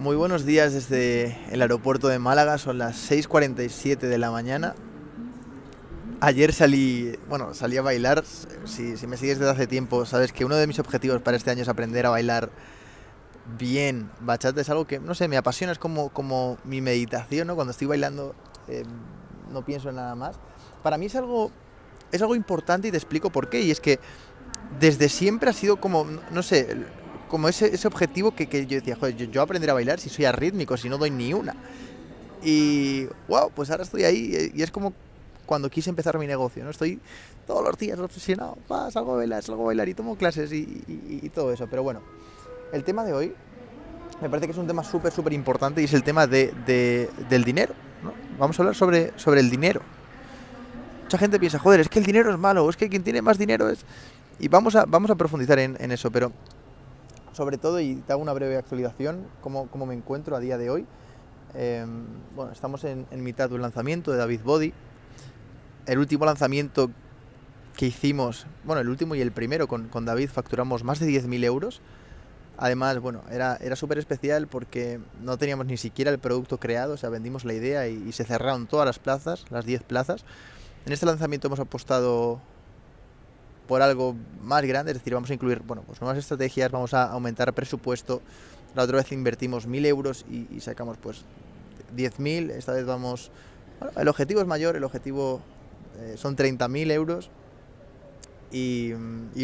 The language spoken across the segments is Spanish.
Muy buenos días desde el aeropuerto de Málaga, son las 6.47 de la mañana. Ayer salí, bueno, salí a bailar. Si, si, me sigues desde hace tiempo, sabes que uno de mis objetivos para este año es aprender a bailar bien. Bachata es algo que, no sé, me apasiona, es como, como mi meditación, ¿no? Cuando estoy bailando eh, no pienso en nada más. Para mí es algo, es algo importante y te explico por qué. Y es que desde siempre ha sido como, no sé, como ese, ese objetivo que, que, yo decía, joder, yo, yo a bailar si soy arrítmico, si no doy ni una. Y, wow, pues ahora estoy ahí y es como cuando quise empezar mi negocio, ¿no? Estoy todos los días obsesionado, va, salgo a bailar, salgo a bailar y tomo clases y, y, y todo eso. Pero bueno, el tema de hoy me parece que es un tema súper, súper importante y es el tema de, de, del dinero. ¿no? Vamos a hablar sobre, sobre el dinero. Mucha gente piensa, joder, es que el dinero es malo, es que quien tiene más dinero es... Y vamos a, vamos a profundizar en eso, pero sobre todo, y te hago una breve actualización, cómo, cómo me encuentro a día de hoy. Eh, bueno, estamos en, en mitad de un lanzamiento de David Body, el último lanzamiento que hicimos, bueno, el último y el primero con, con David facturamos más de 10.000 euros. Además, bueno, era, era súper especial porque no teníamos ni siquiera el producto creado, o sea, vendimos la idea y, y se cerraron todas las plazas, las 10 plazas. En este lanzamiento hemos apostado por algo más grande, es decir, vamos a incluir, bueno, pues nuevas estrategias, vamos a aumentar presupuesto. La otra vez invertimos 1.000 euros y, sacamos pues 10.000, esta vez vamos... Bueno, el objetivo es mayor, el objetivo eh, son 30.000 euros y,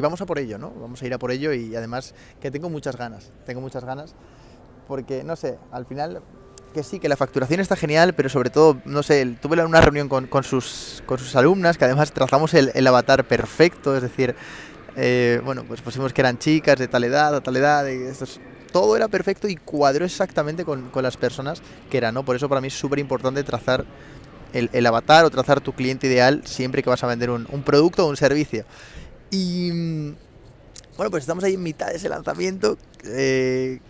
vamos a por ello, ¿no? Vamos a ir a por ello y además que tengo muchas ganas, tengo muchas ganas porque, no sé, al final que sí, que la facturación está genial, pero sobre todo, no sé, tuve una reunión con, sus, con sus alumnas que además trazamos el, el avatar perfecto, es decir, eh, bueno, pues pusimos que eran chicas de tal edad, a tal edad, todo era perfecto y cuadró exactamente con, con las personas que eran, ¿no? Por eso para mí es súper importante trazar el, el, avatar o trazar tu cliente ideal siempre que vas a vender un, un producto o un servicio. Y bueno, pues estamos ahí en mitad de ese lanzamiento. Eh,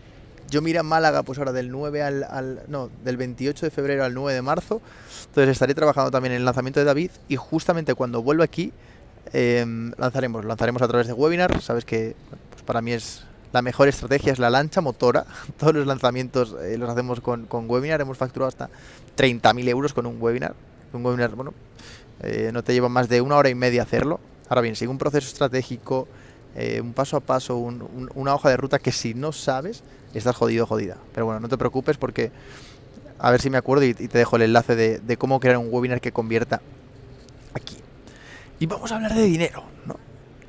yo miré a Málaga, pues ahora del 9 al, al, No, del 28 de febrero al 9 de marzo. Entonces estaré trabajando también en el lanzamiento de David. Y justamente cuando vuelva aquí, eh, lanzaremos. Lanzaremos a través de webinar. Sabes que pues para mí es la mejor estrategia, es la lancha motora. Todos los lanzamientos eh, los hacemos con, con, webinar. Hemos facturado hasta 30.000 euros con un webinar. Un webinar, bueno, eh, no te lleva más de una hora y media hacerlo. Ahora bien, sigue un proceso estratégico, eh, un paso a paso, un, un, una hoja de ruta que si no sabes, estás jodido jodida. Pero bueno, no te preocupes porque a ver si me acuerdo y, te dejo el enlace de, cómo crear un webinar que convierta aquí. Y vamos a hablar de dinero, ¿no?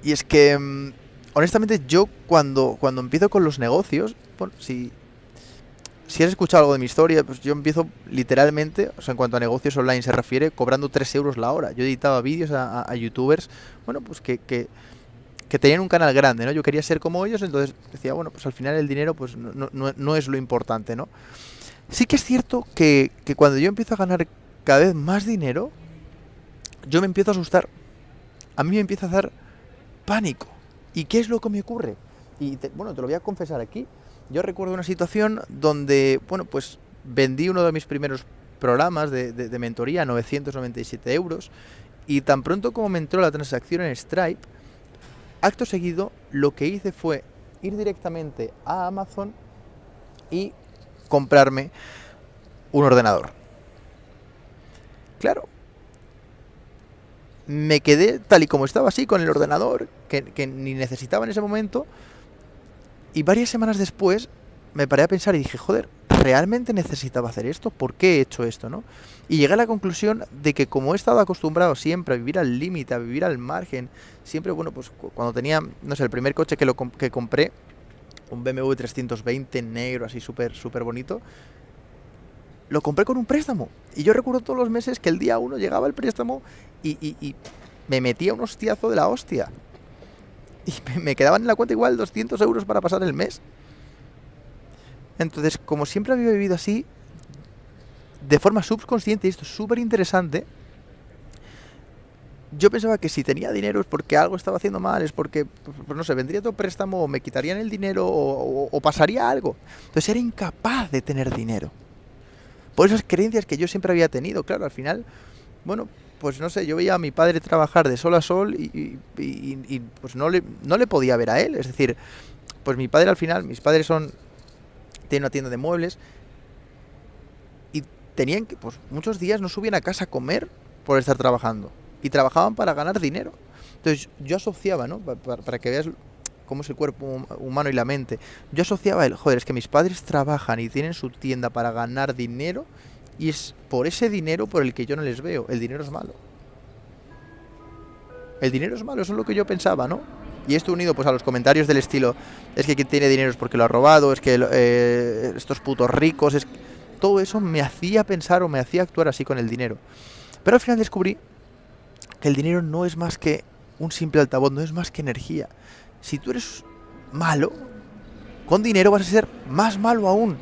Y es que, mm, honestamente, yo cuando, cuando empiezo con los negocios, si, si has escuchado algo de mi historia, pues yo empiezo literalmente, o sea, en cuanto a negocios online se refiere, cobrando 3 euros la hora. Yo editaba vídeos a, youtubers, bueno, pues que que tenían un canal grande, ¿no? Yo quería ser como ellos, entonces decía, bueno, pues al final el dinero pues no, no, no es lo importante, ¿no? Sí que es cierto que, que, cuando yo empiezo a ganar cada vez más dinero, yo me empiezo a asustar. A mí me empieza a dar pánico. ¿Y qué es lo que me ocurre? Y te, bueno, te lo voy a confesar aquí. Yo recuerdo una situación donde, bueno, pues vendí uno de mis primeros programas de, de, de mentoría a 997 euros y tan pronto como me entró la transacción en Stripe, acto seguido lo que hice fue ir directamente a Amazon y comprarme un ordenador. Claro, me quedé tal y como estaba así con el ordenador, que, que, ni necesitaba en ese momento, y varias semanas después me paré a pensar y dije, joder, ¿realmente necesitaba hacer esto? ¿Por qué he hecho esto? ¿no? Y llegué a la conclusión de que como he estado acostumbrado siempre a vivir al límite, a vivir al margen, siempre, bueno, pues cuando tenía, no sé, el primer coche que, lo comp que compré, un BMW 320 negro, así súper, súper bonito, lo compré con un préstamo. Y yo recuerdo todos los meses que el día uno llegaba el préstamo y, y, y me metía un hostiazo de la hostia. Y me, quedaban en la cuenta igual 200 euros para pasar el mes. Entonces, como siempre había vivido así, de forma subconsciente, y esto es súper interesante, yo pensaba que si tenía dinero es porque algo estaba haciendo mal, es porque, pues no sé, vendría todo préstamo o me quitarían el dinero o, pasaría algo. Entonces era incapaz de tener dinero. Por esas creencias que yo siempre había tenido, claro, al final, bueno, pues no sé, yo veía a mi padre trabajar de sol a sol y, y pues no le, no le podía ver a él. Es decir, pues mi padre al final, mis padres son tiene una tienda de muebles y tenían que, pues muchos días no subían a casa a comer por estar trabajando y trabajaban para ganar dinero. Entonces yo asociaba, ¿no? Para, para que veas cómo es el cuerpo humano y la mente. Yo asociaba el, joder, es que mis padres trabajan y tienen su tienda para ganar dinero y es por ese dinero por el que yo no les veo. El dinero es malo. El dinero es malo, eso es lo que yo pensaba, ¿no? Y esto unido pues a los comentarios del estilo, es que quien tiene dinero es porque lo ha robado, es que eh, estos putos ricos, es todo eso me hacía pensar o me hacía actuar así con el dinero. Pero al final descubrí que el dinero no es más que un simple altavoz, no es más que energía. Si tú eres malo, con dinero vas a ser más malo aún.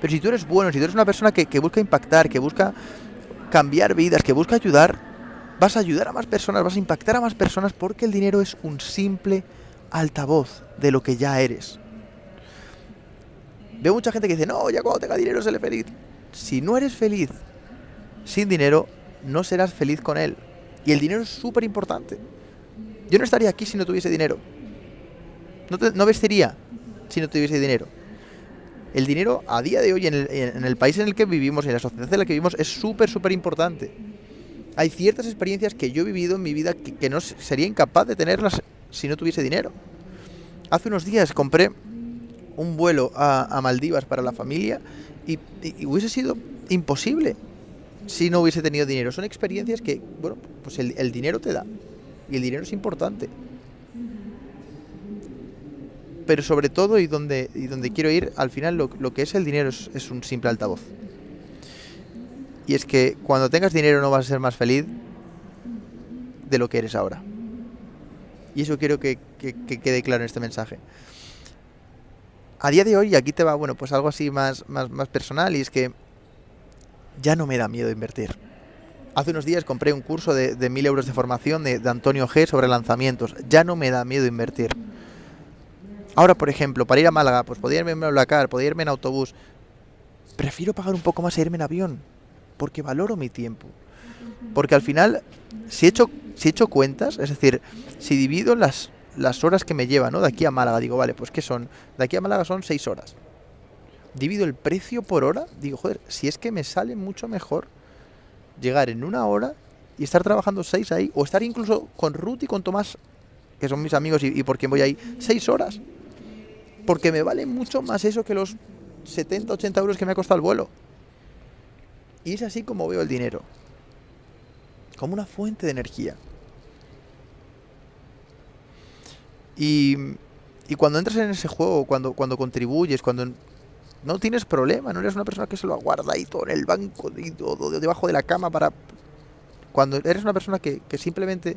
Pero si tú eres bueno, si tú eres una persona que, que busca impactar, que busca cambiar vidas, que busca ayudar, vas a ayudar a más personas, vas a impactar a más personas porque el dinero es un simple altavoz de lo que ya eres. Veo mucha gente que dice, no, ya cuando tenga dinero seré feliz. Si no eres feliz sin dinero, no serás feliz con él. Y el dinero es súper importante. Yo no estaría aquí si no tuviese dinero. No, no vestiría si no tuviese dinero. El dinero a día de hoy en el, en el país en el que vivimos, en la sociedad en la que vivimos, es súper, súper importante hay ciertas experiencias que yo he vivido en mi vida que, no sería incapaz de tenerlas si no tuviese dinero. Hace unos días compré un vuelo a, Maldivas para la familia y, hubiese sido imposible si no hubiese tenido dinero. Son experiencias que, bueno, pues el, dinero te da y el dinero es importante. Pero sobre todo y donde, y donde quiero ir, al final lo, que es el dinero es un simple altavoz. Y es que cuando tengas dinero no vas a ser más feliz de lo que eres ahora. Y eso quiero que, que, que, quede claro en este mensaje. A día de hoy, y aquí te va, bueno, pues algo así más, más, más personal, y es que ya no me da miedo invertir. Hace unos días compré un curso de, de mil euros de formación de, de Antonio G sobre lanzamientos. Ya no me da miedo invertir. Ahora, por ejemplo, para ir a Málaga, pues podría irme en Blacar, podría irme en autobús. Prefiero pagar un poco más e irme en avión porque valoro mi tiempo. Porque al final, si he hecho, si he hecho cuentas, es decir, si divido las, las horas que me lleva, ¿no? De aquí a Málaga, digo, vale, pues ¿qué son? De aquí a Málaga son seis horas. Divido el precio por hora, digo, joder, si es que me sale mucho mejor llegar en una hora y estar trabajando seis ahí, o estar incluso con Ruth y con Tomás, que son mis amigos y, y por quien voy ahí, seis horas. Porque me vale mucho más eso que los 70, 80 euros que me ha costado el vuelo. Y es así como veo el dinero. Como una fuente de energía. Y, y cuando entras en ese juego, cuando, cuando contribuyes, cuando no tienes problema, no eres una persona que se lo aguarda ahí todo en el banco, y todo debajo de la cama para... Cuando eres una persona que, que simplemente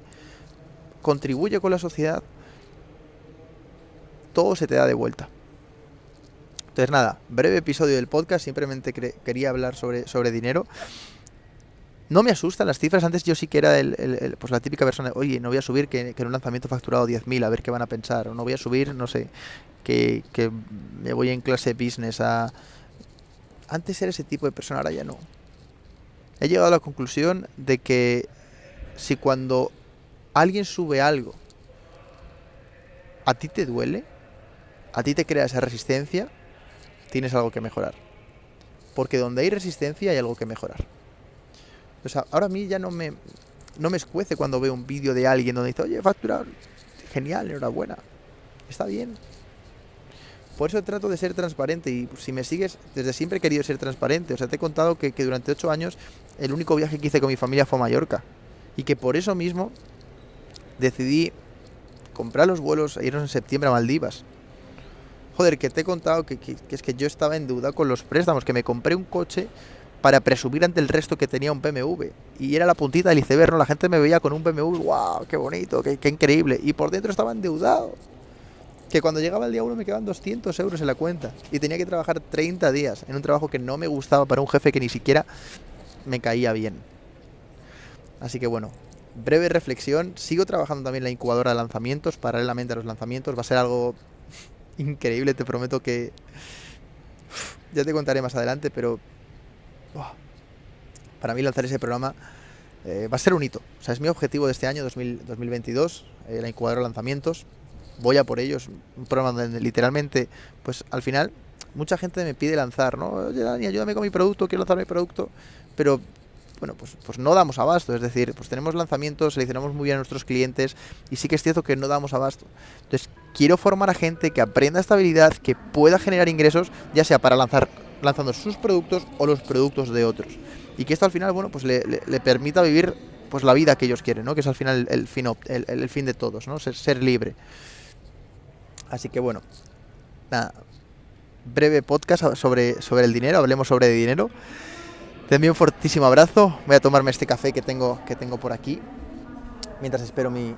contribuye con la sociedad, todo se te da de vuelta. Entonces nada, breve episodio del podcast, simplemente quería hablar sobre, sobre dinero. No me asustan las cifras, antes yo sí que era el, el, el, pues la típica persona, oye, no voy a subir que, que en un lanzamiento facturado 10.000, a ver qué van a pensar, o no voy a subir, no sé, que, que me voy en clase business a... Antes era ese tipo de persona, ahora ya no. He llegado a la conclusión de que si cuando alguien sube algo, a ti te duele, a ti te crea esa resistencia, tienes algo que mejorar. Porque donde hay resistencia hay algo que mejorar. O sea, ahora a mí ya no me, no me escuece cuando veo un vídeo de alguien donde dice, oye, facturar, genial, enhorabuena, está bien. Por eso trato de ser transparente y si me sigues, desde siempre he querido ser transparente. O sea, te he contado que, que durante ocho años el único viaje que hice con mi familia fue a Mallorca. Y que por eso mismo decidí comprar los vuelos e irnos en septiembre a Maldivas. Joder, que te he contado que, es que yo estaba en duda con los préstamos, que me compré un coche para presumir ante el resto que tenía un BMW. Y era la puntita del iceberg, ¿no? La gente me veía con un BMW, wow, qué bonito, qué, increíble. Y por dentro estaba endeudado. Que cuando llegaba el día 1 me quedaban 200 euros en la cuenta. Y tenía que trabajar 30 días en un trabajo que no me gustaba para un jefe que ni siquiera me caía bien. Así que bueno, breve reflexión. Sigo trabajando también la incubadora de lanzamientos, paralelamente a los lanzamientos. Va a ser algo increíble, te prometo que... Ya te contaré más adelante, pero... Para mí lanzar ese programa eh, va a ser un hito. O sea, es mi objetivo de este año, 2000, 2022, eh, la incubadora de lanzamientos. Voy a por ellos. Un programa donde literalmente, pues al final, mucha gente me pide lanzar, ¿no? Oye, Dani, ayúdame con mi producto, quiero lanzar mi producto, pero bueno, pues, pues no damos abasto, es decir, pues tenemos lanzamientos, seleccionamos muy bien a nuestros clientes y sí que es cierto que no damos abasto. Entonces, quiero formar a gente que aprenda esta habilidad, que pueda generar ingresos, ya sea para lanzar lanzando sus productos o los productos de otros. Y que esto al final, bueno, pues le, permita vivir pues la vida que ellos quieren, ¿no? Que es al final el, fin, el, fin de todos, ¿no? Ser, libre. Así que bueno, nada, breve podcast sobre, sobre el dinero, hablemos sobre dinero. Te envío un fortísimo abrazo. Voy a tomarme este café que tengo, que tengo por aquí. Mientras espero mi,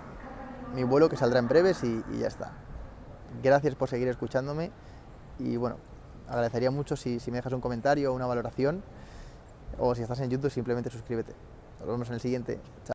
mi vuelo que saldrá en breves y, ya está. Gracias por seguir escuchándome. Y bueno, agradecería mucho si, si me dejas un comentario o una valoración. O si estás en YouTube, simplemente suscríbete. Nos vemos en el siguiente. Chao.